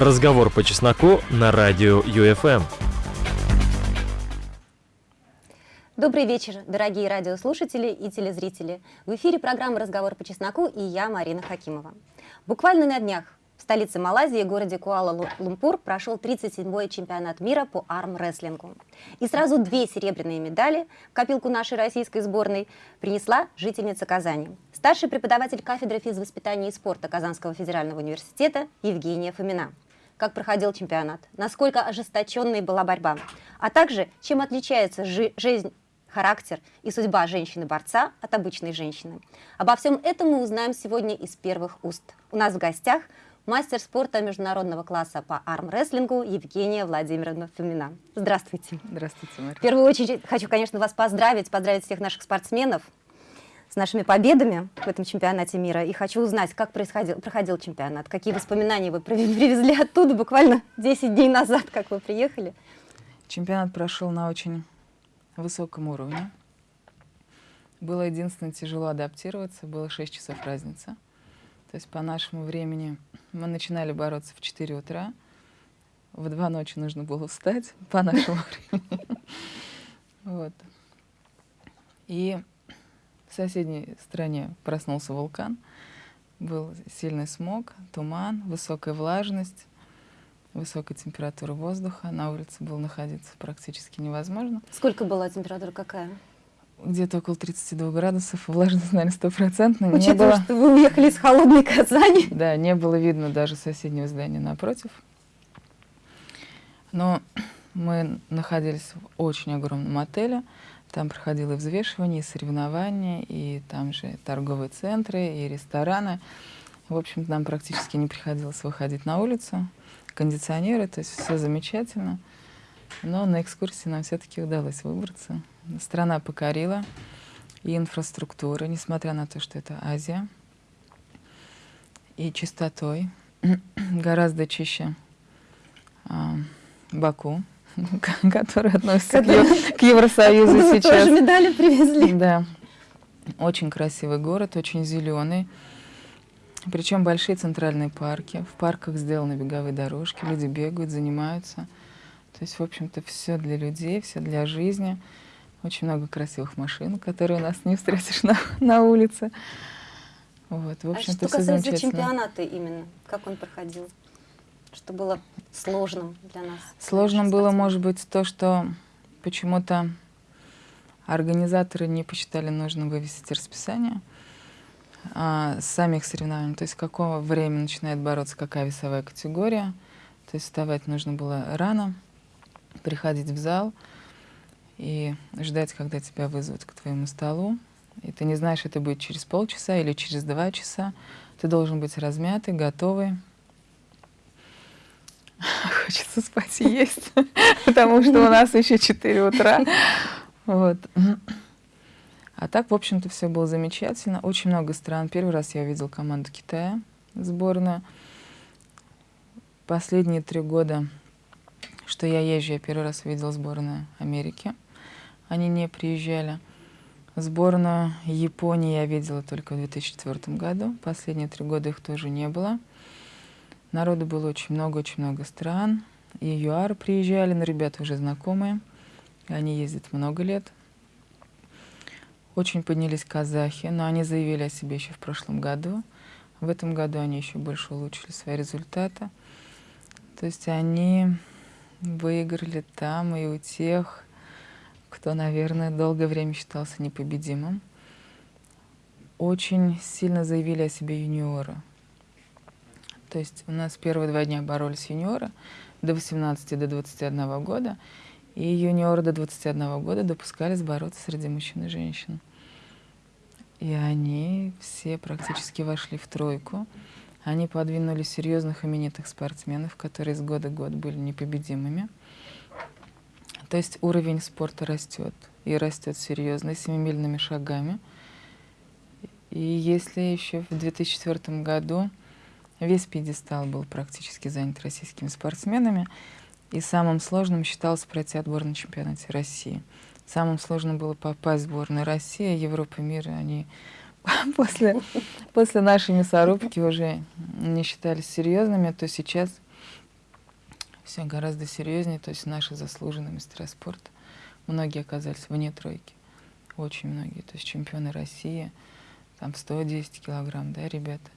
Разговор по чесноку на радио ЮФМ. Добрый вечер, дорогие радиослушатели и телезрители. В эфире программа «Разговор по чесноку» и я, Марина Хакимова. Буквально на днях в столице Малайзии, городе Куала-Лумпур, прошел 37-й чемпионат мира по армрестлингу. И сразу две серебряные медали в копилку нашей российской сборной принесла жительница Казани. Старший преподаватель кафедры физвоспитания и спорта Казанского федерального университета Евгения Фомина как проходил чемпионат, насколько ожесточенной была борьба, а также чем отличается жи жизнь характер и судьба женщины-борца от обычной женщины. Обо всем этом мы узнаем сегодня из первых уст. У нас в гостях мастер спорта международного класса по армрестлингу Евгения Владимировна Фомина. Здравствуйте. Здравствуйте, Мария. В первую очередь хочу, конечно, вас поздравить, поздравить всех наших спортсменов с нашими победами в этом чемпионате мира. И хочу узнать, как происходил, проходил чемпионат, какие воспоминания вы привезли оттуда буквально 10 дней назад, как вы приехали. Чемпионат прошел на очень высоком уровне. Было единственное тяжело адаптироваться, было 6 часов разница. То есть по нашему времени мы начинали бороться в 4 утра, в 2 ночи нужно было встать по нашему времени. Вот. И в соседней стране проснулся вулкан, был сильный смог, туман, высокая влажность, высокая температура воздуха. На улице было находиться практически невозможно. Сколько была температура, какая? Где-то около 32 градусов, влажность, наверное, стопроцентная. Учитывая, было... что вы уехали из холодной Казани. Да, не было видно даже соседнего здания напротив. Но мы находились в очень огромном отеле. Там проходило и взвешивание, соревнования, и там же торговые центры, и рестораны. В общем нам практически не приходилось выходить на улицу кондиционеры, то есть все замечательно. Но на экскурсии нам все-таки удалось выбраться. Страна покорила и инфраструктура, несмотря на то, что это Азия, и чистотой, гораздо чище а, Баку, который относится к, к Евросоюзу сейчас. Тоже медали привезли. Да. Очень красивый город, очень зеленый. Причем большие центральные парки. В парках сделаны беговые дорожки, люди бегают, занимаются. То есть, в общем-то, все для людей, все для жизни. Очень много красивых машин, которые у нас не встретишь на, на улице. Вот, в общем-то, а что касается чемпионата именно, как он проходил? Что было сложным для нас? Сложным было, может быть, то, что почему-то организаторы не посчитали нужным вывесить расписание а, самих соревнований, то есть какого времени начинает бороться какая весовая категория. То есть вставать нужно было рано, приходить в зал и ждать, когда тебя вызовут к твоему столу. И ты не знаешь, это будет через полчаса или через два часа. Ты должен быть размятый, готовый. Хочется спать и есть, потому что у нас еще 4 утра. Вот. А так, в общем-то, все было замечательно. Очень много стран. Первый раз я увидел команду Китая, сборную. Последние три года, что я езжу, я первый раз увидел сборную Америки. Они не приезжали. Сборную Японии я видела только в 2004 году. Последние три года их тоже не было. Народу было очень много, очень много стран. И ЮАР приезжали, но ребята уже знакомые. Они ездят много лет. Очень поднялись казахи, но они заявили о себе еще в прошлом году. В этом году они еще больше улучшили свои результаты. То есть они выиграли там и у тех, кто, наверное, долгое время считался непобедимым. Очень сильно заявили о себе юниоры. То есть у нас первые два дня боролись юниоры до 18 до 21 года, и юниоры до 21 года допускались бороться среди мужчин и женщин. И они все практически вошли в тройку. Они подвинули серьезных именитых спортсменов, которые с года в год были непобедимыми. То есть уровень спорта растет, и растет серьезно, семимильными шагами. И если еще в 2004 году весь пьедестал был практически занят российскими спортсменами, и самым сложным считалось пройти отбор на чемпионате России. Самым сложным было попасть в сборную России, Европы, мира. Они после, после нашей мясорубки уже не считались серьезными, то сейчас все гораздо серьезнее. То есть наши заслуженные мастера спорта, многие оказались вне тройки. Очень многие. То есть чемпионы России, там 110 килограмм, да, ребята.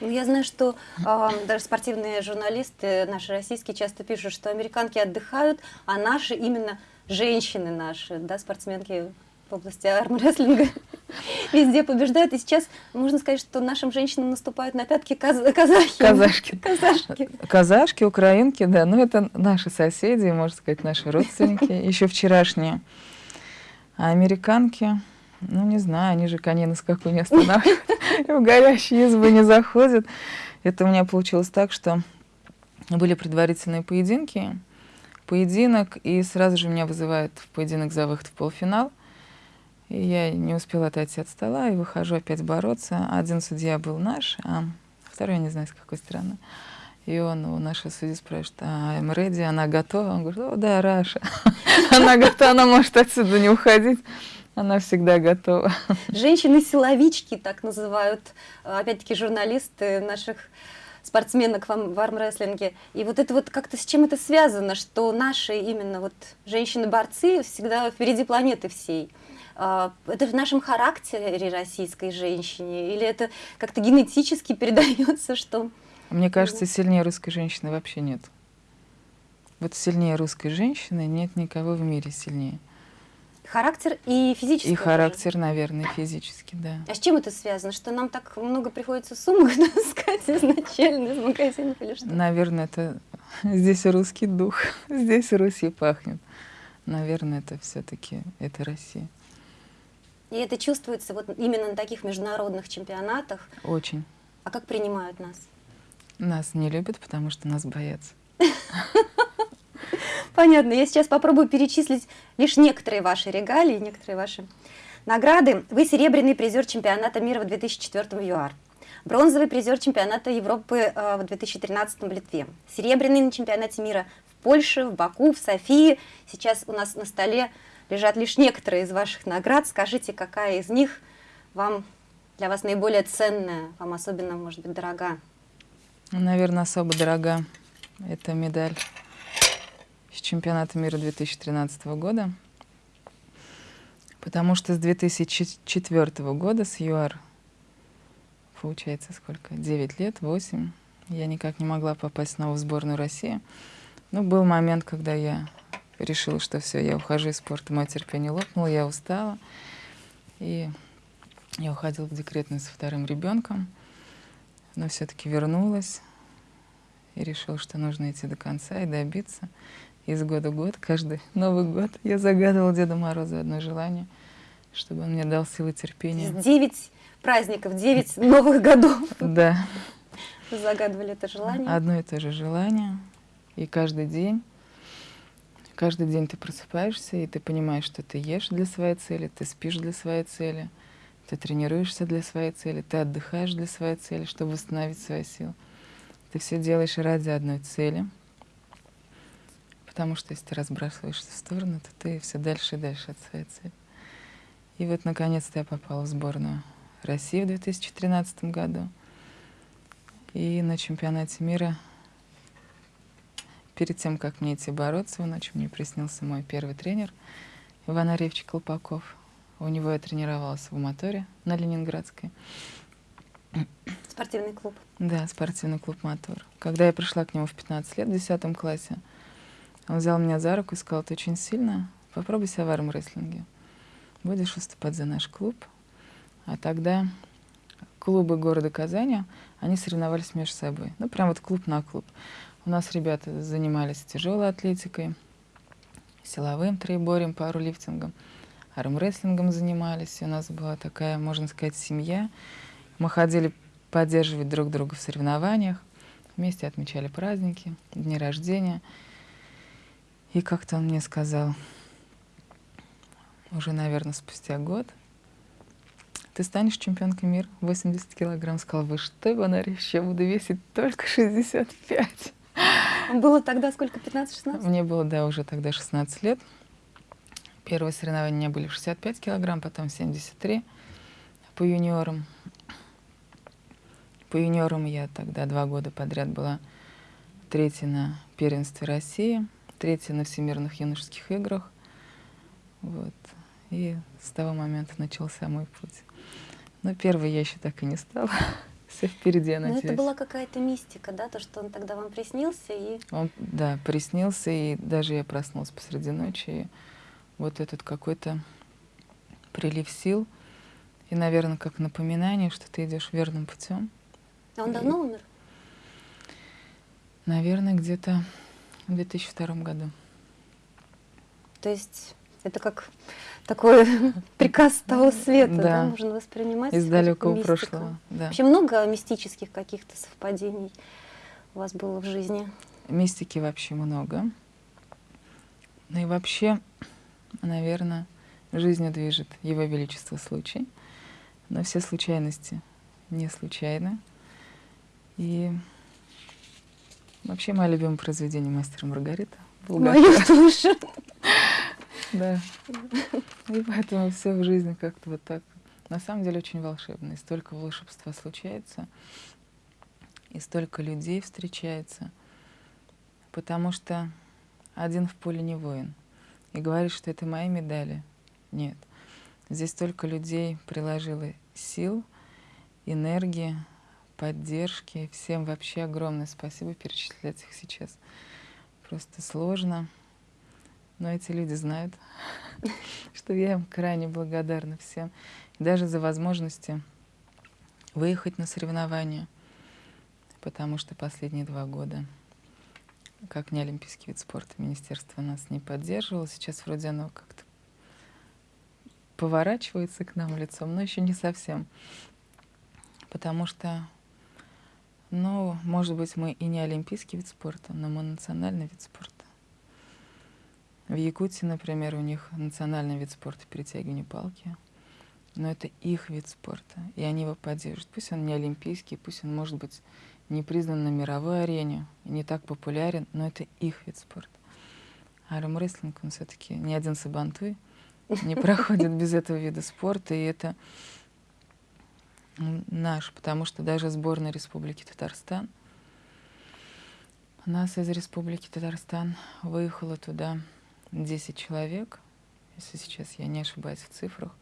Ну, я знаю, что э, даже спортивные журналисты наши российские часто пишут, что американки отдыхают, а наши именно женщины наши, да, спортсменки в области армрестлинга везде побеждают. И сейчас можно сказать, что нашим женщинам наступают на пятки каз казахи. Казашки. Казашки. Казашки, украинки, да. Ну, это наши соседи, можно сказать, наши родственники, еще вчерашние. А американки, ну, не знаю, они же коней на скаку не останавливают, в горящие избы не заходят. Это у меня получилось так, что были предварительные поединки, поединок, и сразу же меня вызывают в поединок за выход в полуфинал. И я не успела отойти от стола, и выхожу опять бороться. Один судья был наш, а второй, я не знаю, с какой стороны. И он у нашей судьи спрашивает, а I'm ready, она готова? Он говорит, о, да, Раша. Она готова, она может отсюда не уходить. Она всегда готова. Женщины-силовички, так называют, опять-таки, журналисты наших спортсменок в армрестлинге. И вот это вот как-то с чем это связано, что наши именно вот женщины-борцы всегда впереди планеты всей. А, это в нашем характере российской женщине? Или это как-то генетически передается, что... Мне кажется, сильнее русской женщины вообще нет. Вот сильнее русской женщины нет никого в мире сильнее. Характер и физический. И характер, наверное, физически, да. А с чем это связано? Что нам так много приходится сумок таскать изначально из магазинов или что? Наверное, это здесь русский дух, здесь Руси пахнет. Наверное, это все-таки это Россия. И это чувствуется вот именно на таких международных чемпионатах. Очень. А как принимают нас? Нас не любят, потому что нас боятся. Понятно. Я сейчас попробую перечислить лишь некоторые ваши регалии, некоторые ваши награды. Вы серебряный призер чемпионата мира в 2004 в ЮАР. Бронзовый призер чемпионата Европы э, в 2013 в Литве. Серебряный на чемпионате мира в Польше, в Баку, в Софии. Сейчас у нас на столе лежат лишь некоторые из ваших наград. Скажите, какая из них вам для вас наиболее ценная, вам особенно, может быть, дорога? Наверное, особо дорога. Это медаль чемпионата мира 2013 года. Потому что с 2004 года, с ЮАР, получается сколько, 9 лет, 8, я никак не могла попасть снова в сборную России. Но был момент, когда я решила, что все, я ухожу из спорта, мое терпение лопнуло, я устала. И я уходила в декретную со вторым ребенком, но все-таки вернулась и решила, что нужно идти до конца и добиться. Из года в год, каждый Новый год я загадывала Деду Морозу одно желание, чтобы он мне дал силы терпения. Девять праздников, девять новых годов. Да. загадывали это желание? Одно и то же желание. И каждый день Каждый день ты просыпаешься, и ты понимаешь, что ты ешь для своей цели, ты спишь для своей цели, ты тренируешься для своей цели, ты отдыхаешь для своей цели, чтобы восстановить свои силы. Ты все делаешь ради одной цели, потому что если ты разбрасываешься в сторону, то ты все дальше и дальше от своей цели. И вот, наконец-то, я попала в сборную России в 2013 году. И на чемпионате мира Перед тем, как мне идти бороться, ночью мне приснился мой первый тренер Иван Аревич Колпаков. У него я тренировалась в моторе на Ленинградской. Спортивный клуб. Да, спортивный клуб «Мотор». Когда я пришла к нему в 15 лет, в 10 классе, он взял меня за руку и сказал, ты очень сильно, попробуй себя в армрестлинге. Будешь выступать за наш клуб. А тогда клубы города Казани, они соревновались между собой. Ну, прям вот клуб на клуб. У нас ребята занимались тяжелой атлетикой, силовым троеборьем, парулифтингом, армрестлингом занимались. И у нас была такая, можно сказать, семья. Мы ходили поддерживать друг друга в соревнованиях, вместе отмечали праздники, дни рождения. И как-то он мне сказал, уже, наверное, спустя год, ты станешь чемпионкой мира 80 килограмм. Сказал, вы что, Иванаревич, я буду весить только 65. Было тогда сколько, 15-16? Мне было, да, уже тогда 16 лет. Первые соревнования у меня были в 65 килограмм, потом 73 по юниорам. По юниорам я тогда два года подряд была третья на первенстве России, третье на всемирных юношеских играх. Вот. И с того момента начался мой путь. Но первой я еще так и не стала. Все впереди, я Но надеюсь. это была какая-то мистика, да, то, что он тогда вам приснился, и Он, да, приснился, и даже я проснулась посреди ночи. И вот этот какой-то прилив сил, и, наверное, как напоминание, что ты идешь верным путем. А он давно умер? Наверное, где-то в 2002 году. То есть это как такой приказ того света, да, Да. можно воспринимать. Из далекого мистику. прошлого. Да. Вообще много мистических каких-то совпадений у вас было в жизни? Мистики вообще много. Ну и вообще, наверное, жизнью движет Его Величество случай. Но все случайности не случайны. И вообще мое любимое произведение «Мастер Маргарита». Булгакова. Мою тоже. Да. И поэтому все в жизни как-то вот так. На самом деле очень волшебно. И столько волшебства случается, и столько людей встречается. Потому что один в поле не воин. И говорит, что это мои медали. Нет. Здесь столько людей приложило сил, энергии, поддержки. Всем вообще огромное спасибо перечислять их сейчас. Просто сложно. Но эти люди знают, что я им крайне благодарна всем. Даже за возможности выехать на соревнования, потому что последние два года, как не олимпийский вид спорта, министерство нас не поддерживало. Сейчас вроде оно как-то поворачивается к нам лицом, но еще не совсем. Потому что, ну, может быть, мы и не олимпийский вид спорта, но мы национальный вид спорта. В Якутии, например, у них национальный вид спорта перетягивание палки. Но это их вид спорта, и они его поддерживают. Пусть он не олимпийский, пусть он, может быть, не признан на мировой арене, не так популярен, но это их вид спорта. А армрестлинг, он все-таки ни один сабантуй не проходит без этого вида спорта, и это наш, потому что даже сборная Республики Татарстан, нас из Республики Татарстан выехало туда 10 человек, если сейчас я не ошибаюсь в цифрах,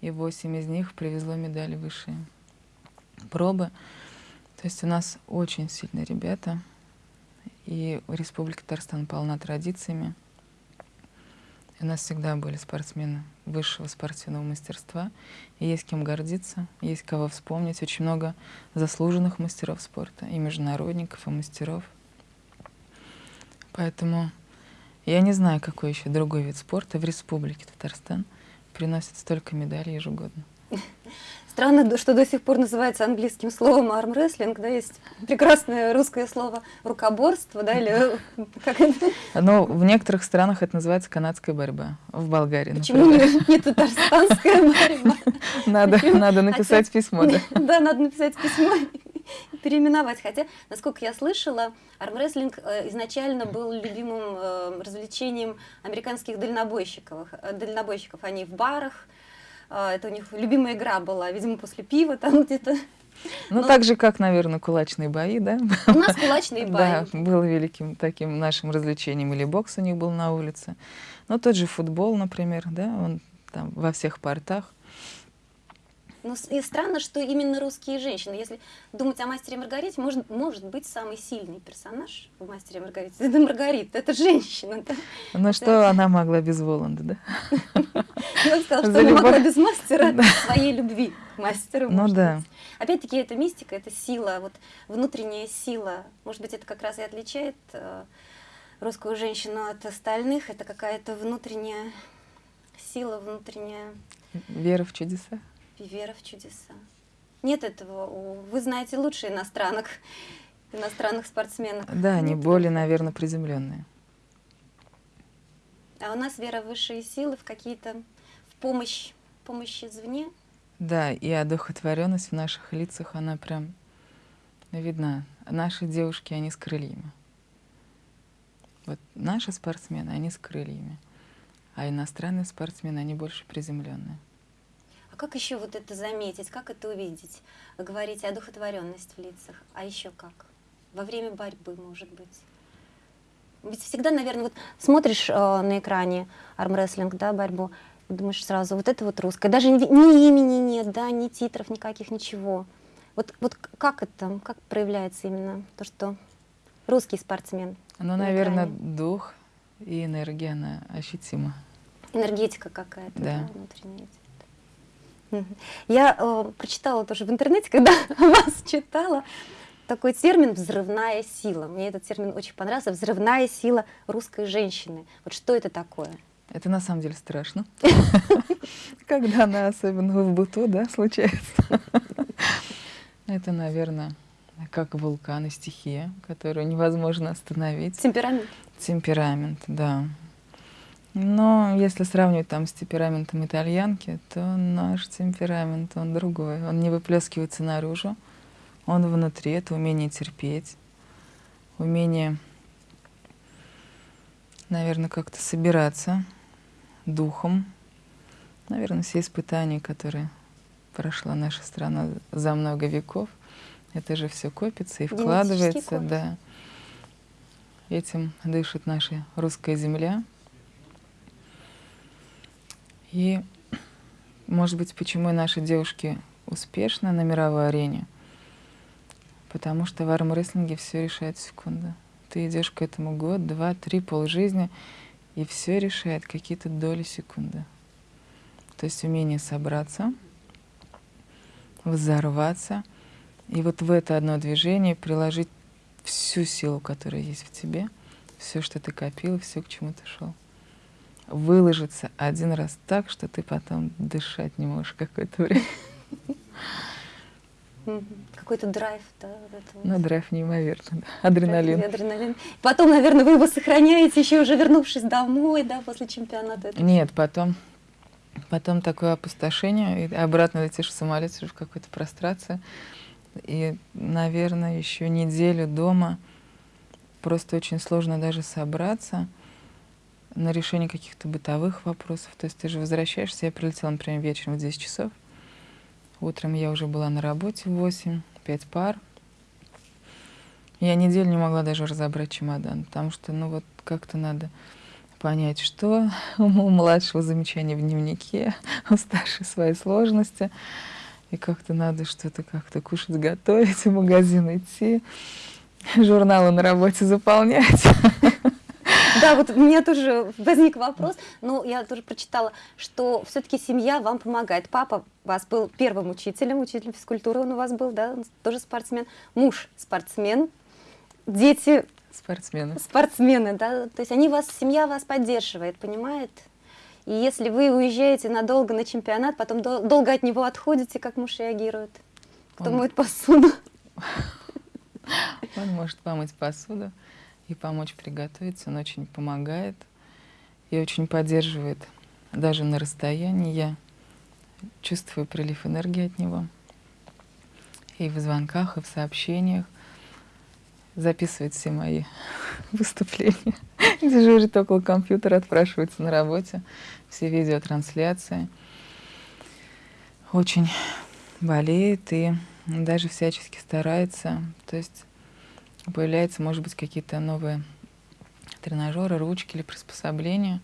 и 8 из них привезло медали высшие пробы. То есть у нас очень сильные ребята, и Республика Татарстан полна традициями. У нас всегда были спортсмены высшего спортивного мастерства, и есть кем гордиться, есть кого вспомнить. Очень много заслуженных мастеров спорта, и международников, и мастеров. Поэтому я не знаю, какой еще другой вид спорта в Республике Татарстан приносит столько медалей ежегодно. Странно, что до сих пор называется английским словом армрестлинг, да, есть прекрасное русское слово рукоборство, да, или как это? Но в некоторых странах это называется канадская борьба. В Болгарии, Почему например. не, татарстанская борьба? Надо, надо написать письмо, да. Да, надо написать письмо переименовать. Хотя, насколько я слышала, армрестлинг э, изначально был любимым э, развлечением американских дальнобойщиков. Э, Дальнобойщиков они в барах, это у них любимая игра была, видимо, после пива там где-то. Ну, Ну, так же, как, наверное, кулачные бои, да? У нас кулачные Да, бои. было великим таким нашим развлечением. Или бокс у них был на улице. Ну, тот же футбол, например, да, он там во всех портах. Ну, с- и странно, что именно русские женщины, если думать о мастере Маргарите, может, может быть самый сильный персонаж в мастере Маргарите. Это Маргарита, это женщина. Да? Ну, что она могла без Воланда, да? Я бы сказала, что она могла без мастера своей любви к мастеру. Ну да. Опять-таки, это мистика, это сила, вот внутренняя сила. Может быть, это как раз и отличает э, русскую женщину от остальных. Это какая-то внутренняя сила, внутренняя Вера в чудеса. Вера в чудеса. Нет этого. Вы знаете лучше иностранок, иностранных спортсменок. Да, они Нет более, наверное, приземленные. А у нас вера в высшие силы, в какие-то в помощь, помощь извне. Да, и одухотворенность в наших лицах, она прям видна. Наши девушки, они с крыльями. Вот наши спортсмены, они с крыльями. А иностранные спортсмены, они больше приземленные. А как еще вот это заметить, как это увидеть? Вы говорите одухотворенность в лицах, а еще как? Во время борьбы, может быть. Ведь всегда, наверное, вот смотришь э, на экране армрестлинг, да, борьбу, и думаешь сразу, вот это вот русское. Даже ни, ни имени нет, да, ни титров никаких, ничего. Вот, вот как это, как проявляется именно то, что русский спортсмен? Ну, на наверное, экране? дух и энергия, она ощутима. Энергетика какая-то, да, Да. внутренняя. Я э, прочитала тоже в интернете, когда вас читала, такой термин «взрывная сила». Мне этот термин очень понравился. «Взрывная сила русской женщины». Вот что это такое? Это на самом деле страшно. Когда она, особенно в быту, да, случается. Это, наверное, как вулкан и стихия, которую невозможно остановить. Темперамент. Темперамент, да. Но если сравнивать там с темпераментом итальянки, то наш темперамент, он другой. Он не выплескивается наружу, он внутри. Это умение терпеть, умение, наверное, как-то собираться духом. Наверное, все испытания, которые прошла наша страна за много веков, это же все копится и вкладывается, да. Этим дышит наша русская земля. И, может быть, почему наши девушки успешны на мировой арене? Потому что в армрестлинге все решает секунда. Ты идешь к этому год, два, три, полжизни, и все решает какие-то доли секунды. То есть умение собраться, взорваться, и вот в это одно движение приложить всю силу, которая есть в тебе, все, что ты копил, все, к чему ты шел. Выложиться один раз так, что ты потом дышать не можешь какое-то время. Какой-то драйв, да, вот это вот. Ну, драйв неимоверно, да. адреналин. Адреналин. Потом, наверное, вы его сохраняете, еще уже вернувшись домой, да, после чемпионата. Нет, потом, потом такое опустошение, и обратно летишь в самолете уже в какой-то прострации. И, наверное, еще неделю дома просто очень сложно даже собраться на решение каких-то бытовых вопросов. То есть ты же возвращаешься, я прилетела, например, вечером в 10 часов, утром я уже была на работе в 8, 5 пар. Я неделю не могла даже разобрать чемодан, потому что, ну вот, как-то надо понять, что у младшего замечания в дневнике, у старшей свои сложности. И как-то надо что-то как-то кушать, готовить, в магазин идти, журналы на работе заполнять. Да, вот у меня тоже возник вопрос, но я тоже прочитала, что все-таки семья вам помогает. Папа вас был первым учителем, учителем физкультуры он у вас был, да, он тоже спортсмен. Муж спортсмен, дети Спортсмены. спортсмены, да, то есть они вас, семья вас поддерживает, понимает? И если вы уезжаете надолго на чемпионат, потом дол- долго от него отходите, как муж реагирует? Кто Он- моет посуду? Он может помыть посуду и помочь приготовить. Он очень помогает и очень поддерживает. Даже на расстоянии я чувствую прилив энергии от него. И в звонках, и в сообщениях. Записывает все мои выступления. Дежурит около компьютера, отпрашивается на работе. Все видеотрансляции. Очень болеет и даже всячески старается. То есть появляются, может быть, какие-то новые тренажеры, ручки или приспособления.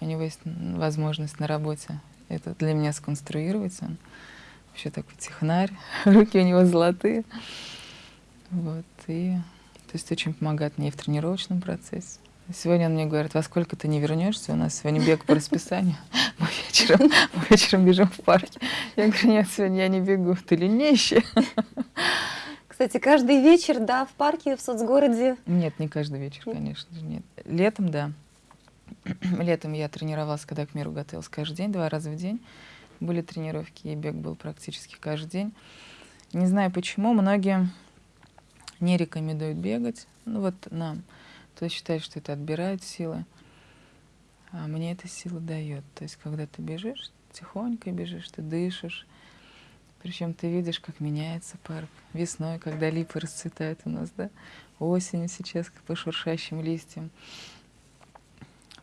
У него есть возможность на работе это для меня сконструировать. Он вообще такой технарь, руки у него золотые. Вот, и то есть очень помогает мне и в тренировочном процессе. Сегодня он мне говорит, во сколько ты не вернешься? У нас сегодня бег по расписанию. Мы вечером, мы вечером бежим в парке. Я говорю, нет, сегодня я не бегу. Ты ленищая. Кстати, каждый вечер, да, в парке, в соцгороде. Нет, не каждый вечер, конечно же, нет. Летом, да. Летом я тренировалась, когда к миру готовилась каждый день, два раза в день. Были тренировки, и бег был практически каждый день. Не знаю почему, многие не рекомендуют бегать. Ну вот нам. То есть считают, что это отбирает силы. А мне эта сила дает. То есть когда ты бежишь, тихонько бежишь, ты дышишь. Причем ты видишь, как меняется парк. Весной, когда липы расцветают у нас, да? Осенью сейчас по шуршащим листьям.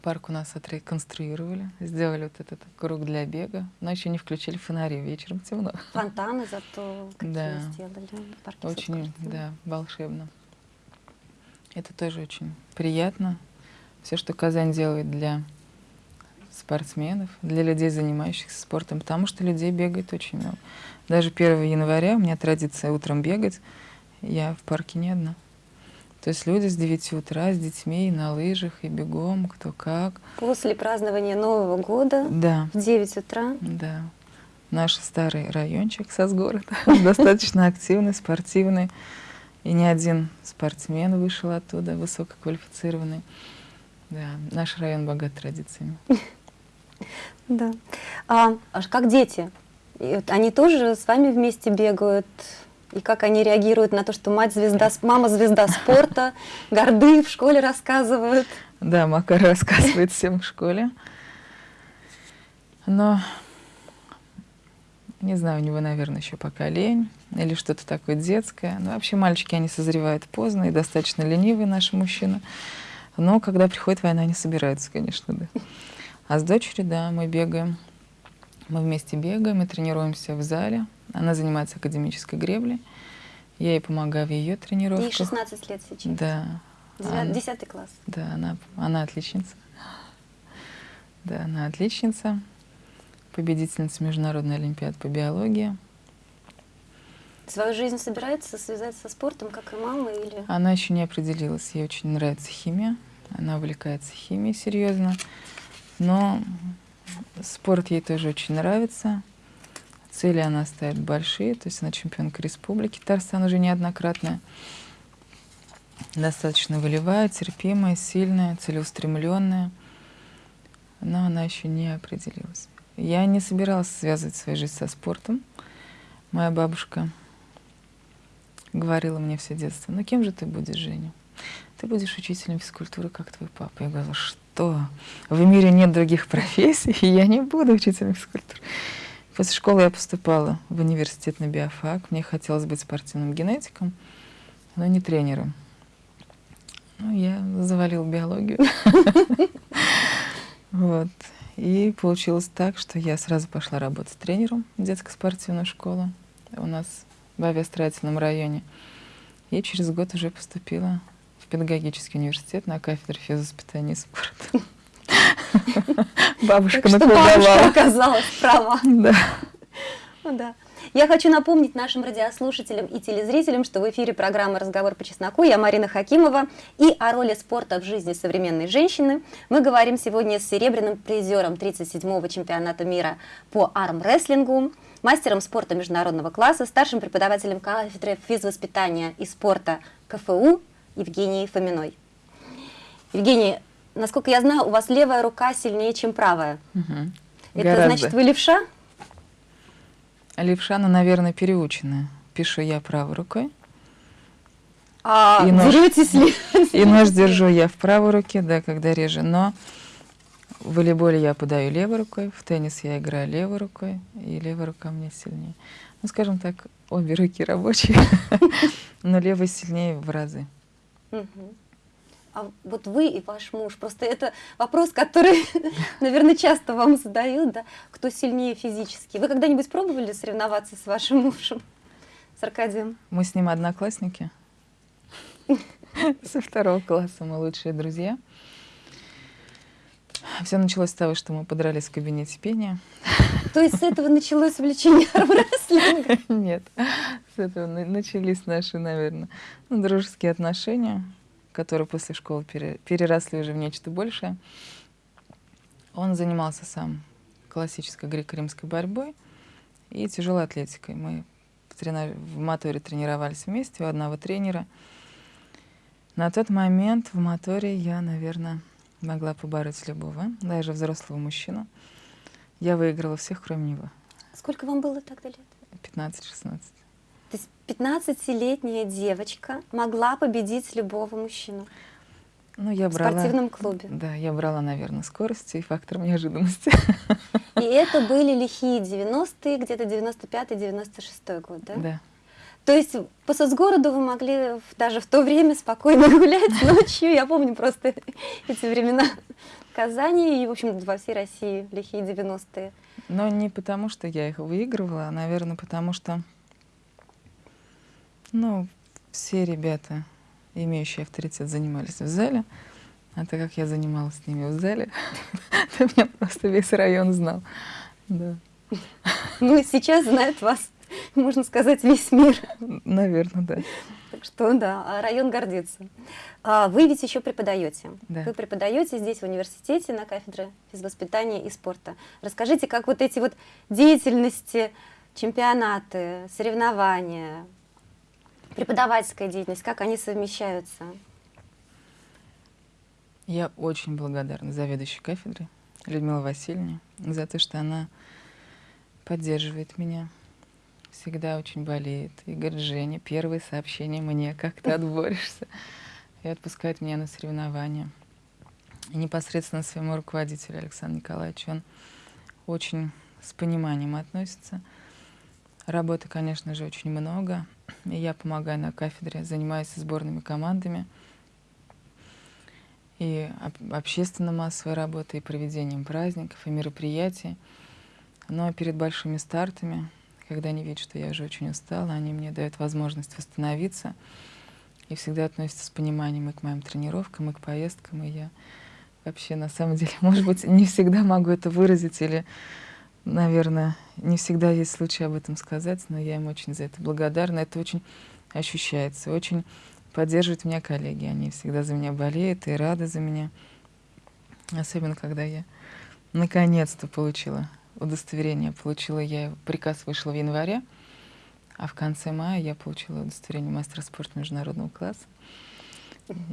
Парк у нас отреконструировали, сделали вот этот круг для бега. Ночью не включили фонари, вечером темно. Фонтаны зато какие Да. сделали. парки Очень, да, волшебно. Это тоже очень приятно. Все, что Казань делает для спортсменов, для людей, занимающихся спортом, потому что людей бегает очень много. Даже 1 января у меня традиция утром бегать, я в парке не одна. То есть люди с 9 утра с детьми и на лыжах, и бегом, кто как. После празднования Нового года Да, в 9 утра. да. Наш старый райончик Сосгород достаточно активный, спортивный. И ни один спортсмен вышел оттуда, высококвалифицированный. Да, наш район богат традициями. Да. А, аж как дети? Они тоже с вами вместе бегают? И как они реагируют на то, что мать звезда, мама звезда спорта, горды в школе рассказывают? Да, Макар рассказывает всем в школе. Но не знаю, у него, наверное, еще пока лень или что-то такое детское. Ну, вообще мальчики, они созревают поздно и достаточно ленивые наши мужчины. Но когда приходит война, они собираются, конечно, да. А с дочерью, да, мы бегаем. Мы вместе бегаем и тренируемся в зале. Она занимается академической греблей. Я ей помогаю в ее Ей тренировках. 16 лет сейчас. Да. Десятый класс. да, она, она отличница. Да, она отличница. Победительница Международной Олимпиады по биологии. Свою жизнь собирается связать со спортом, как и мама, или... Она еще не определилась. Ей очень нравится химия. Она увлекается химией серьезно. Но спорт ей тоже очень нравится. Цели она ставит большие. То есть она чемпионка республики. Татарстан уже неоднократная. Достаточно волевая, терпимая, сильная, целеустремленная. Но она еще не определилась. Я не собиралась связывать свою жизнь со спортом. Моя бабушка говорила мне все детство, ну кем же ты будешь, Женя? Ты будешь учителем физкультуры, как твой папа. Я говорила, что? В мире нет других профессий, и я не буду учителем физкультуры. После школы я поступала в университет на биофак. Мне хотелось быть спортивным генетиком, но не тренером. Ну, я завалила биологию. Вот. И получилось так, что я сразу пошла работать тренером в детской спортивную школу у нас в авиастроительном районе. И через год уже поступила в педагогический университет на кафедру физвоспитания и спорта. Бабушка напугала. оказалась права. Да. Ну да. Я хочу напомнить нашим радиослушателям и телезрителям, что в эфире программа «Разговор по чесноку». Я Марина Хакимова. И о роли спорта в жизни современной женщины мы говорим сегодня с серебряным призером 37-го чемпионата мира по армрестлингу, мастером спорта международного класса, старшим преподавателем кафедры физвоспитания и спорта КФУ Евгенией Фоминой. Евгений, насколько я знаю, у вас левая рука сильнее, чем правая. Мгм. Это Гораздо. значит, вы левша? Левша, ну, наверное, переученная. Пишу я правой рукой. А И нож. деретесь ли? И нож держу я в правой руке, да, когда режу. Но в волейболе я подаю левой рукой, в теннис я играю левой рукой, и левая рука меня сильнее. Ну, скажем так, обе руки рабочие, но левая сильнее в разы. А вот вы и ваш муж, просто это вопрос, который, наверное, часто вам задают, да, кто сильнее физически. Вы когда-нибудь пробовали соревноваться с вашим мужем, с Аркадием? Мы с ним одноклассники. Со второго класса мы лучшие друзья. Все началось с того, что мы подрались в кабинете пения. То есть с этого началось увлечение армрестлинга? Нет, с этого на- начались наши, наверное, ну, дружеские отношения, которые после школы пере- переросли уже в нечто большее. Он занимался сам классической греко-римской борьбой и тяжелой атлетикой. Мы в моторе тренировались вместе у одного тренера. На тот момент в моторе я, наверное, могла побороть любого, даже взрослого мужчину. Я выиграла всех, кроме него. Сколько вам было тогда лет? 15-16. То есть 15-летняя девочка могла победить любого мужчину Ну, я в брала... спортивном клубе. Да, я брала, наверное, скорость и фактор неожиданности. И это были лихие 90-е, где-то 95-96 год, да? Да. То есть по соцгороду вы могли даже в то время спокойно гулять ночью. Я помню просто эти времена в Казани и, в общем, во всей России, лихие 90-е. Но не потому, что я их выигрывала, а, наверное, потому что, ну, все ребята имеющие авторитет, занимались в зале. А так как я занималась с ними в зале, то меня просто весь район знал. Да. Ну, сейчас знает вас, можно сказать, весь мир. Наверное, да. Так что да, а район гордится. А вы ведь еще преподаете. Да. Вы преподаете здесь в университете на кафедре физвоспитания и спорта. Расскажите, как вот эти вот деятельности, чемпионаты, соревнования, преподавательская деятельность, как они совмещаются? Я очень благодарна заведующей кафедры Людмиле Васильевне за то, что она поддерживает меня, всегда очень болеет. И говорит, Женя, первые сообщения мне, как ты отборешься, и отпускает меня на соревнования. И непосредственно своему руководителю Александру Николаевичу он очень с пониманием относится. Работы, конечно же, очень много. И я помогаю на кафедре, занимаюсь сборными командами — и общественно-массовой работой, и проведением праздников, и мероприятий. Но перед большими стартами, когда они видят, что я уже очень устала, они мне дают возможность восстановиться и всегда относятся с пониманием и к моим тренировкам, и к поездкам. И я вообще, на самом деле, может быть, не всегда могу это выразить или, наверное, не всегда есть случай об этом сказать, но я им очень за это благодарна. Это очень ощущается, очень поддерживают меня коллеги. Они всегда за меня болеют и рады за меня. Особенно, когда я наконец-то получила удостоверение. Получила я, приказ вышел в январе, а в конце мая я получила удостоверение мастера спорта международного класса.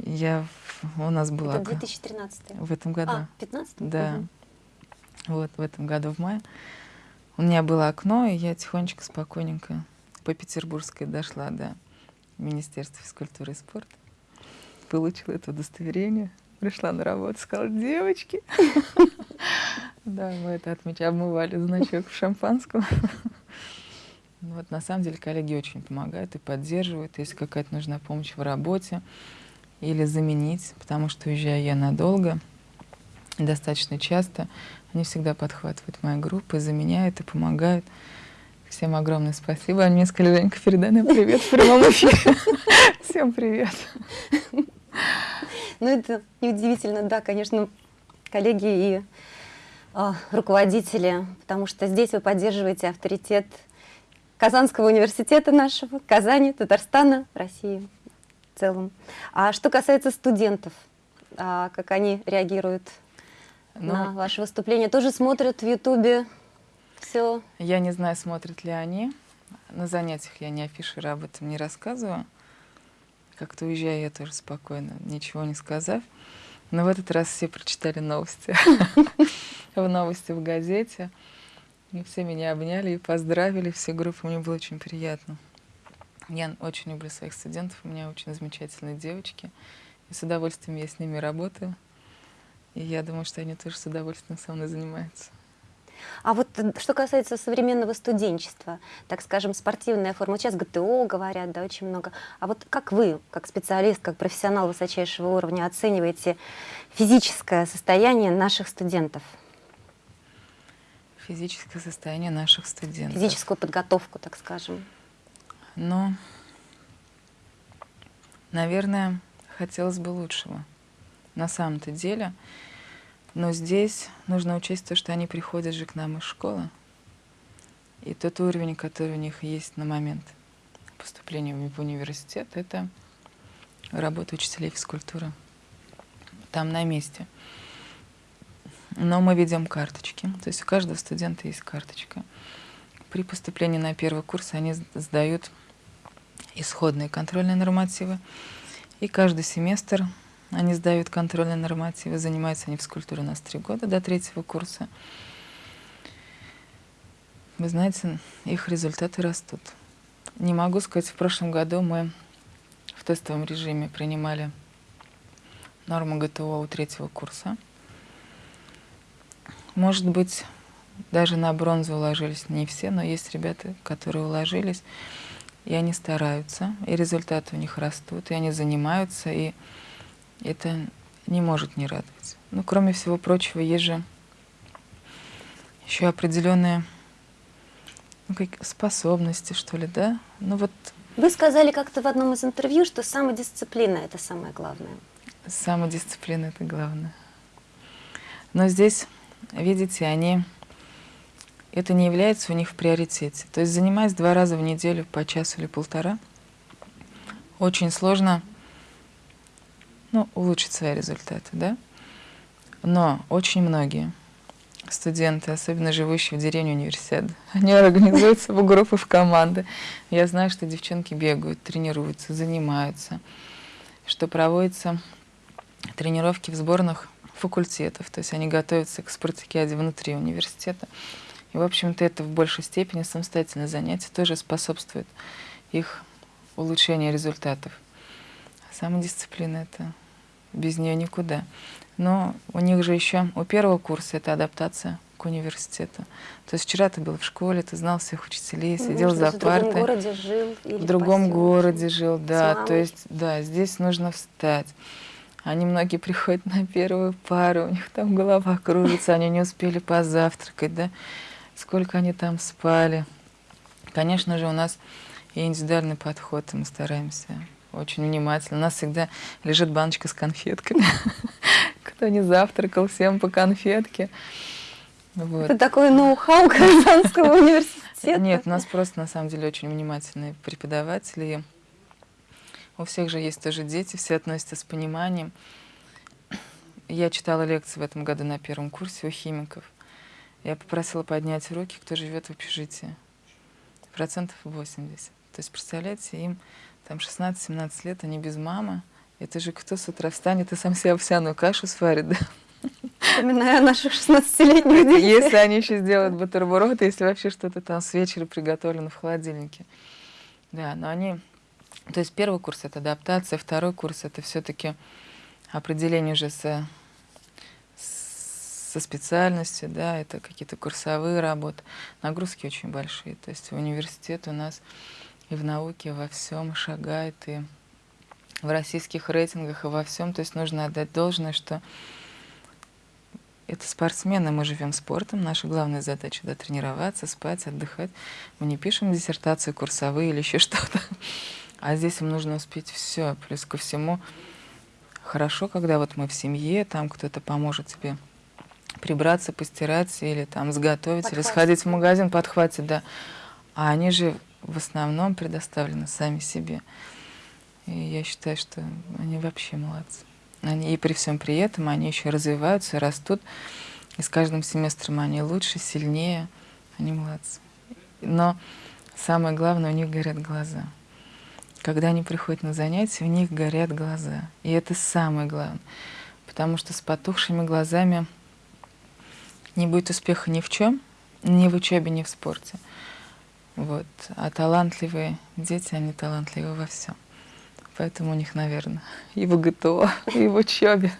Я, у нас была... Это 2013 В этом году. А, 15 Да. Угу. Вот, в этом году в мае. У меня было окно, и я тихонечко, спокойненько по Петербургской дошла до Министерства физкультуры и спорта. Получила это удостоверение. Пришла на работу, сказала, девочки. Да, мы это отмечали, обмывали значок в шампанском. Вот на самом деле коллеги очень помогают и поддерживают, если какая-то нужна помощь в работе или заменить, потому что уезжаю я надолго, достаточно часто, они всегда подхватывают мои группы, заменяют и помогают. Всем огромное спасибо. Они мне сказали, Женька, передай нам привет в прямом эфире. Всем привет. Ну, это неудивительно, да, конечно, коллеги и а, руководители, потому что здесь вы поддерживаете авторитет Казанского университета нашего, Казани, Татарстана, России в целом. А что касается студентов, а, как они реагируют ну, на ваше выступление? Тоже смотрят в Ютубе все. Я не знаю, смотрят ли они. На занятиях я не афиширую, об этом не рассказываю. Как-то уезжаю я тоже спокойно, ничего не сказав. Но в этот раз все прочитали новости. В новости в газете. И все меня обняли и поздравили, все группы. Мне было очень приятно. Я очень люблю своих студентов, у меня очень замечательные девочки. И с удовольствием я с ними работаю. И я думаю, что они тоже с удовольствием со мной занимаются. А вот э, что касается современного студенчества, так скажем, спортивная форма, сейчас ГТО говорят, да, очень много. А вот как вы, как специалист, как профессионал высочайшего уровня, оцениваете физическое состояние наших студентов? Физическое состояние наших студентов. Физическую подготовку, так скажем. Ну, наверное, хотелось бы лучшего. На самом-то деле, но здесь нужно учесть то, что они приходят же к нам из школы. И тот уровень, который у них есть на момент поступления в университет, это работа учителей физкультуры. Там на месте. Но мы ведем карточки. То есть у каждого студента есть карточка. При поступлении на первый курс они сдают исходные контрольные нормативы. И каждый семестр они сдают контрольные нормативы, занимаются они физкультурой у нас три года до третьего курса. Вы знаете, их результаты растут. Не могу сказать, в прошлом году мы в тестовом режиме принимали норму ГТО у третьего курса. Может быть, даже на бронзу уложились не все, но есть ребята, которые уложились, и они стараются, и результаты у них растут, и они занимаются, и это не может не радовать. Ну, кроме всего прочего, есть же еще определенные ну, как способности, что ли, да? Ну вот Вы сказали как-то в одном из интервью, что самодисциплина – это самое главное. Самодисциплина – это главное. Но здесь, видите, они... Это не является у них в приоритете. То есть занимаясь два раза в неделю по часу или полтора, очень сложно ну, улучшить свои результаты, да? Но очень многие студенты, особенно живущие в деревне университета, они организуются в группы, в команды. Я знаю, что девчонки бегают, тренируются, занимаются, что проводятся тренировки в сборных факультетов, то есть они готовятся к спартакиаде внутри университета. И, в общем-то, это в большей степени самостоятельное занятие тоже способствует их улучшению результатов. Самодисциплина — это без нее никуда. Но у них же еще, у первого курса это адаптация к университету. То есть вчера ты был в школе, ты знал всех учителей, ну, сидел за партой. В другом городе жил или В другом городе жил, да. То есть, да, здесь нужно встать. Они многие приходят на первую пару, у них там голова кружится, они не успели позавтракать, да. Сколько они там спали. Конечно же, у нас и индивидуальный подход, и мы стараемся очень внимательно. У нас всегда лежит баночка с конфетками. Кто не завтракал, всем по конфетке. Вот. Это такой ноу-хау Казанского университета. Нет, у нас просто на самом деле очень внимательные преподаватели. У всех же есть тоже дети, все относятся с пониманием. Я читала лекции в этом году на первом курсе у химиков. Я попросила поднять руки, кто живет в общежитии. Процентов 80. То есть, представляете, им там 16-17 лет, они без мамы. Это же кто с утра встанет и сам себе овсяную кашу сварит, да? Вспоминая наших 16-летних детей. Если они еще сделают бутерброд, если вообще что-то там с вечера приготовлено в холодильнике. Да, но они... То есть первый курс — это адаптация, второй курс — это все таки определение уже со, со специальностью, да, это какие-то курсовые работы. Нагрузки очень большие. То есть в университет у нас и в науке во всем шагает, и в российских рейтингах, и во всем. То есть нужно отдать должное, что это спортсмены, мы живем спортом, наша главная задача да, тренироваться, спать, отдыхать. Мы не пишем диссертации курсовые или еще что-то. А здесь им нужно успеть все. Плюс ко всему, хорошо, когда вот мы в семье, там кто-то поможет тебе прибраться, постирать или там сготовить, подхватить. или сходить в магазин, подхватить, да. А они же в основном предоставлены сами себе. И я считаю, что они вообще молодцы. Они, и при всем при этом они еще развиваются, растут. И с каждым семестром они лучше, сильнее. Они молодцы. Но самое главное, у них горят глаза. Когда они приходят на занятия, у них горят глаза. И это самое главное. Потому что с потухшими глазами не будет успеха ни в чем, ни в учебе, ни в спорте. Вот. А талантливые дети, они талантливы во всем. Поэтому у них, наверное, и в ГТО, и в учебе.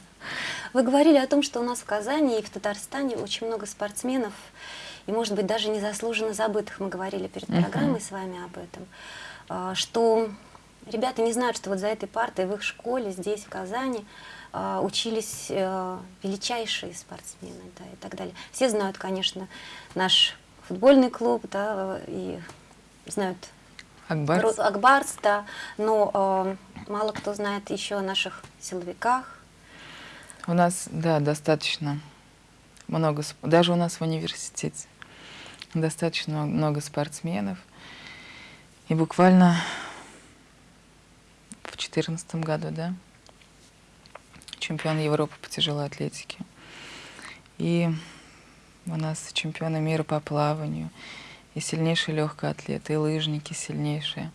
Вы говорили о том, что у нас в Казани и в Татарстане очень много спортсменов, и, может быть, даже незаслуженно забытых. Мы говорили перед программой uh -huh. с вами об этом. А, что ребята не знают, что вот за этой партой в их школе здесь, в Казани, а, учились э, величайшие спортсмены да, и так далее. Все знают, конечно, наш футбольный клуб, да, и знают Акбарс, Акбарс да, но э, мало кто знает еще о наших силовиках. У нас, да, достаточно много, даже у нас в университете достаточно много спортсменов. И буквально в 2014 году, да, чемпион Европы по тяжелой атлетике. И у нас чемпионы мира по плаванию, и сильнейшие легкие атлеты, и лыжники сильнейшие.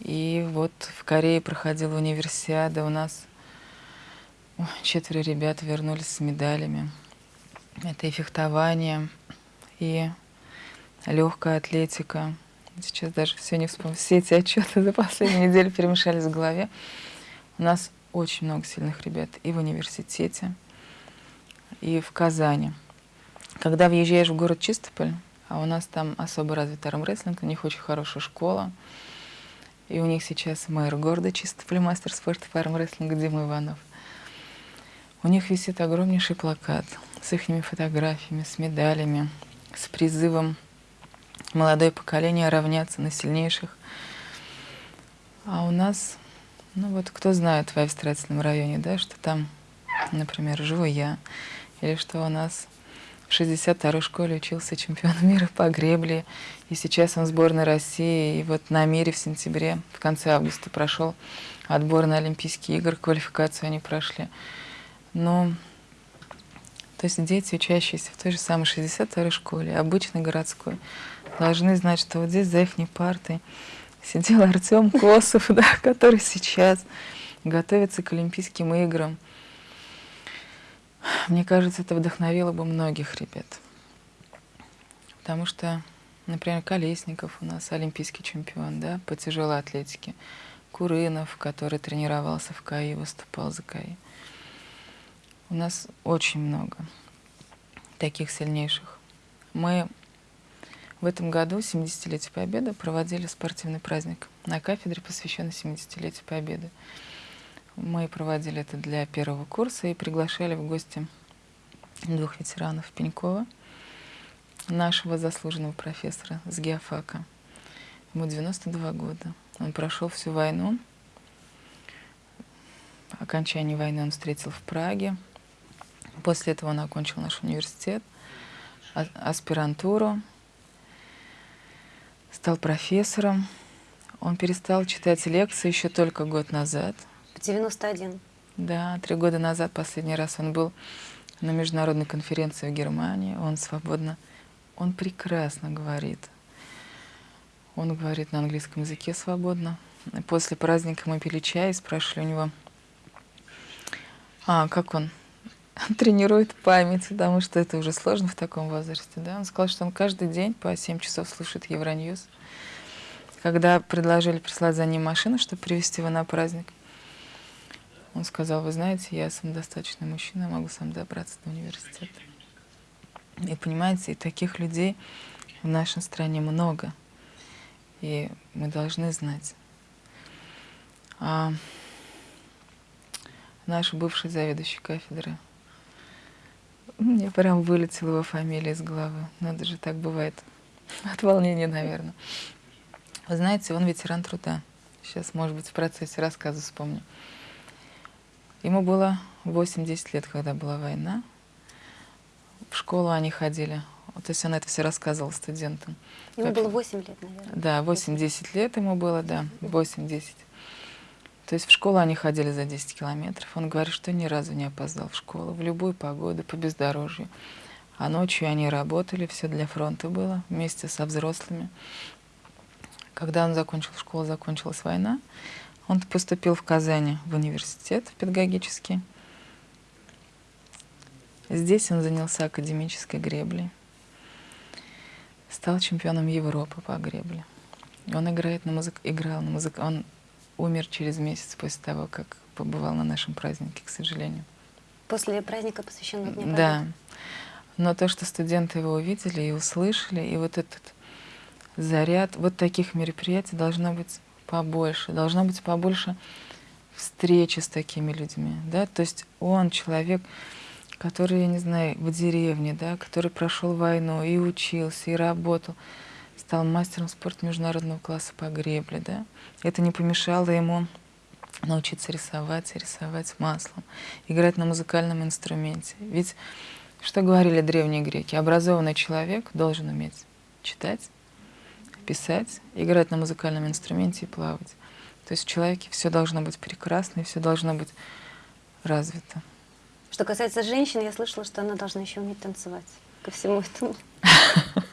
И вот в Корее проходила универсиада, у нас четверо ребят вернулись с медалями. Это и фехтование, и легкая атлетика. Сейчас даже все не вспомню. Все эти отчеты за последнюю неделю перемешались в голове. У нас очень много сильных ребят и в университете, и в Казани. Когда въезжаешь в город Чистополь, а у нас там особо развит армрестлинг, у них очень хорошая школа, и у них сейчас мэр города Чистополь, мастер спорта по армрестлингу Дима Иванов. У них висит огромнейший плакат с их фотографиями, с медалями, с призывом молодое поколение равняться на сильнейших. А у нас, ну вот кто знает в Австралийском районе, да, что там, например, живу я, или что у нас в 62-й школе учился чемпион мира по гребле, и сейчас он в сборной России, и вот на мире в сентябре, в конце августа прошел отбор на Олимпийские игры, квалификацию они прошли. Но, то есть дети, учащиеся в той же самой 62-й школе, обычной городской, должны знать, что вот здесь за их партой сидел Артем Косов, да, который сейчас готовится к Олимпийским играм. Мне кажется, это вдохновило бы многих ребят. Потому что, например, Колесников у нас олимпийский чемпион да, по тяжелой атлетике. Курынов, который тренировался в КАИ, выступал за КАИ. У нас очень много таких сильнейших. Мы в этом году, 70-летие Победы, проводили спортивный праздник на кафедре, посвященный 70-летию Победы. Мы проводили это для первого курса и приглашали в гости двух ветеранов Пенькова, нашего заслуженного профессора с геофака. Ему 92 года. Он прошел всю войну. Окончание войны он встретил в Праге. После этого он окончил наш университет, а, аспирантуру, стал профессором. Он перестал читать лекции еще только год назад. В 91. Да, три года назад последний раз он был на международной конференции в Германии. Он свободно, он прекрасно говорит. Он говорит на английском языке свободно. После праздника мы пили чай и спрашивали у него, а, как он тренирует память, потому что это уже сложно в таком возрасте. Да? Он сказал, что он каждый день по 7 часов слушает Евроньюз. Когда предложили прислать за ним машину, чтобы привезти его на праздник, он сказал, вы знаете, я самодостаточный мужчина, могу сам добраться до университета. И понимаете, и таких людей в нашей стране много. И мы должны знать. А наш бывший заведующий кафедры мне прям вылетела его фамилия из головы. Надо же, так бывает. От волнения, наверное. Вы знаете, он ветеран труда. Сейчас, может быть, в процессе рассказа вспомню. Ему было 8-10 лет, когда была война. В школу они ходили. То есть он это все рассказывал студентам. Ему как... было 8 лет, наверное. Да, 8-10 лет ему было, да, 8-10. То есть в школу они ходили за 10 километров. Он говорит, что ни разу не опоздал в школу, в любую погоду, по бездорожью. А ночью они работали, все для фронта было, вместе со взрослыми. Когда он закончил школу, закончилась война, он поступил в Казани в университет педагогический. Здесь он занялся академической греблей. Стал чемпионом Европы по гребле. Он играет на музык... играл на музык... Он умер через месяц после того, как побывал на нашем празднике, к сожалению. После праздника, посвященного Дню Победы? Да. Но то, что студенты его увидели и услышали, и вот этот заряд, вот таких мероприятий должно быть побольше, должно быть побольше встречи с такими людьми, да, то есть он человек, который, я не знаю, в деревне, да, который прошел войну и учился, и работал, стал мастером спорта международного класса по гребле, да, это не помешало ему научиться рисовать, рисовать маслом, играть на музыкальном инструменте. Ведь, что говорили древние греки, образованный человек должен уметь читать, писать, играть на музыкальном инструменте и плавать. То есть в человеке все должно быть прекрасно и все должно быть развито. Что касается женщин, я слышала, что она должна еще уметь танцевать ко всему этому.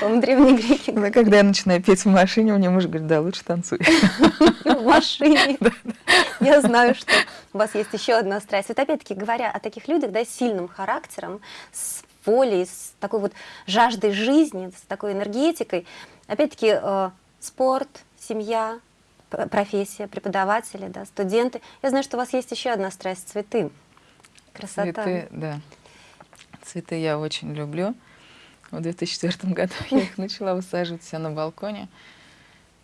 По-моему, древние греки. Да, когда я начинаю петь в машине, мне муж говорит, да, лучше танцуй. В машине. Я знаю, что у вас есть еще одна страсть. Вот опять-таки, говоря о таких людях, да, с сильным характером, с волей, с такой вот жаждой жизни, с такой энергетикой. Опять-таки, э, спорт, семья, профессия, преподаватели, да, студенты. Я знаю, что у вас есть еще одна страсть – цветы. Красота. Цветы, да. Цветы я очень люблю. В 2004 году я их начала высаживать себя на балконе.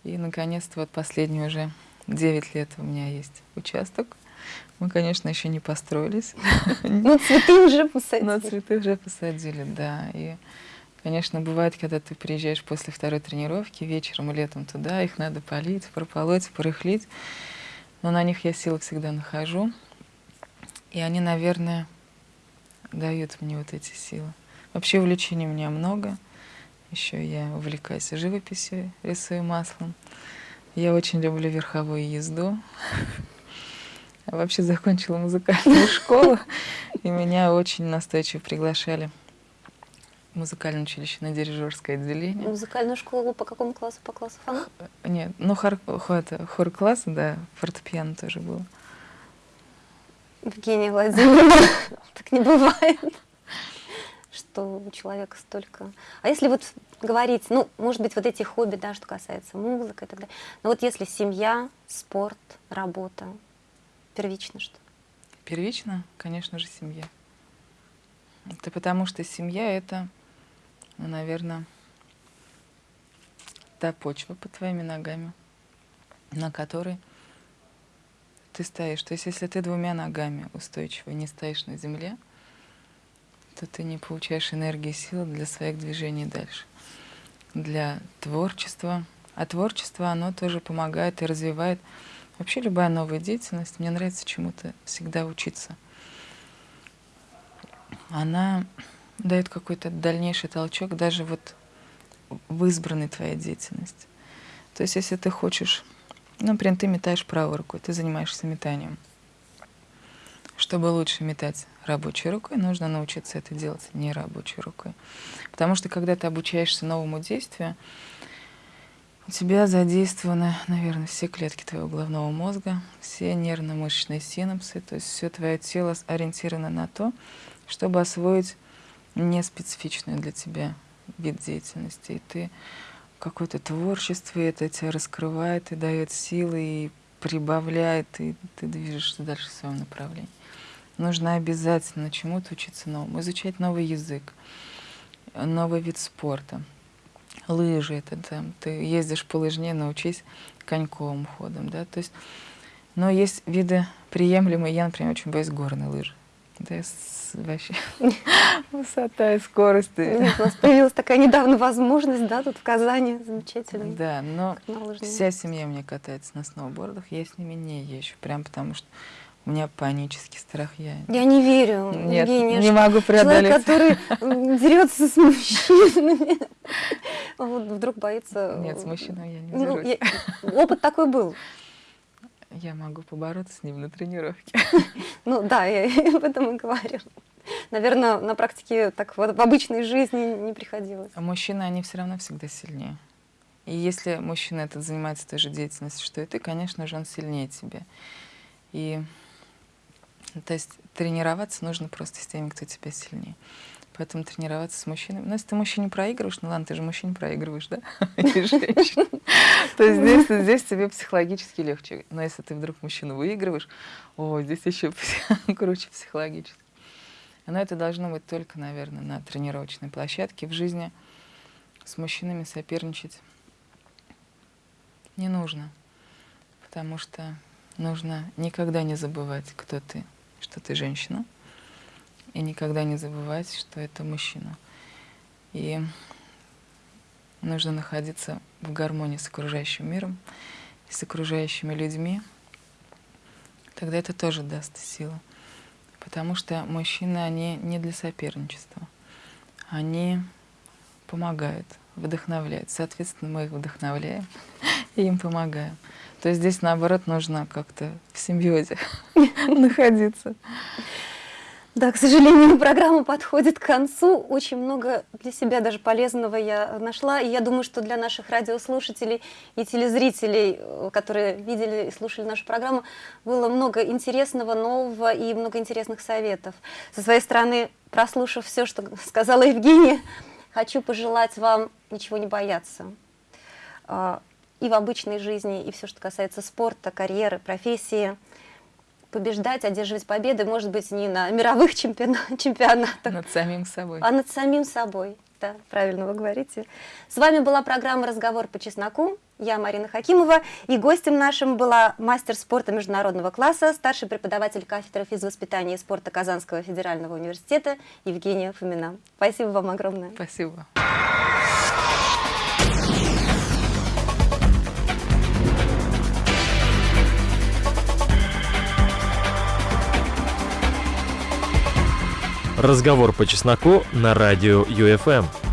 И, наконец-то, вот последние уже 9 лет у меня есть участок. Мы, конечно, еще не построились. Но цветы уже посадили. Но цветы уже посадили, да. И Конечно, бывает, когда ты приезжаешь после второй тренировки, вечером и летом туда, их надо полить, прополоть, порыхлить. Но на них я силы всегда нахожу. И они, наверное, дают мне вот эти силы. Вообще увлечений у меня много. Еще я увлекаюсь живописью, рисую маслом. Я очень люблю верховую езду. Вообще закончила музыкальную школу, и меня очень настойчиво приглашали музыкальное училище на дирижерское отделение. Музыкальную школу по какому классу? По классу фана? Нет, ну хор, это, хор класс, да, фортепиано тоже было. Евгения Владимировна, так не бывает, что у человека столько... А если вот говорить, ну, может быть, вот эти хобби, да, что касается музыки и так далее, но вот если семья, спорт, работа, первично что? Первично, конечно же, семья. Это потому что семья — это ну, наверное, та почва под твоими ногами, на которой ты стоишь. То есть если ты двумя ногами устойчиво не стоишь на земле, то ты не получаешь энергии и сил для своих движений дальше. Для творчества. А творчество, оно тоже помогает и развивает вообще любая новая деятельность. Мне нравится чему-то всегда учиться. Она дает какой-то дальнейший толчок даже вот в избранной твоей деятельности. То есть если ты хочешь, ну, например, ты метаешь правой рукой, ты занимаешься метанием. Чтобы лучше метать рабочей рукой, нужно научиться это делать не рабочей рукой. Потому что когда ты обучаешься новому действию, у тебя задействованы, наверное, все клетки твоего головного мозга, все нервно-мышечные синапсы, то есть все твое тело ориентировано на то, чтобы освоить не специфичный для тебя вид деятельности. И ты какое-то творчество, и это тебя раскрывает и дает силы, и прибавляет, и ты движешься дальше в своем направлении. Нужно обязательно чему-то учиться новому, изучать новый язык, новый вид спорта. Лыжи, это там, ты ездишь по лыжне, научись коньковым ходом, да, то есть, но есть виды приемлемые, я, например, очень боюсь горной лыжи. Да, вообще высота и скорость. У нас появилась такая недавно возможность, да, тут в Казани, замечательно. Да, но вся семья у меня катается на сноубордах, я с ними не езжу, прям потому что у меня панический страх. Я, я не верю, Нет, Евгения, не могу преодолеть. Человек, который дерется с мужчинами, вот вдруг боится... Нет, с мужчиной я не ну, дерусь. Опыт такой был. Я могу побороться с ним на тренировке. Ну да, я об этом и говорю. Наверное, на практике так вот в обычной жизни не приходилось. А мужчины, они все равно всегда сильнее. И если мужчина этот занимается той же деятельностью, что и ты, конечно же, он сильнее тебя. И то есть тренироваться нужно просто с теми, кто тебя сильнее. Поэтому тренироваться с мужчинами. Ну, если ты мужчине проигрываешь, ну ладно, ты же мужчине проигрываешь, да? То есть здесь тебе психологически легче. Но если ты вдруг мужчину выигрываешь, о, здесь еще круче психологически. Но это должно быть только, наверное, на тренировочной площадке. В жизни с мужчинами соперничать не нужно. Потому что нужно никогда не забывать, кто ты, что ты женщина и никогда не забывать, что это мужчина. И нужно находиться в гармонии с окружающим миром с окружающими людьми. Тогда это тоже даст силу. Потому что мужчины, они не для соперничества. Они помогают, вдохновляют. Соответственно, мы их вдохновляем и им помогаем. То есть здесь, наоборот, нужно как-то в симбиозе находиться. Да, к сожалению, программа подходит к концу. Очень много для себя даже полезного я нашла. И я думаю, что для наших радиослушателей и телезрителей, э, которые видели и слушали нашу программу, было много интересного, нового и много интересных советов. Со своей стороны, прослушав все, что сказала Евгения, хочу пожелать вам ничего не бояться. И в обычной жизни, и все, что касается спорта, карьеры, профессии – побеждать, одерживать победы, может быть, не на мировых чемпионатах, над самим собой. а над самим собой. Да, правильно вы говорите. С вами была программа «Разговор по чесноку». Я Марина Хакимова. И гостем нашим была мастер спорта международного класса, старший преподаватель кафедры физвоспитания и спорта Казанского федерального университета Евгения Фомина. Спасибо вам огромное. Спасибо. Разговор по чесноку на радио ЮФМ.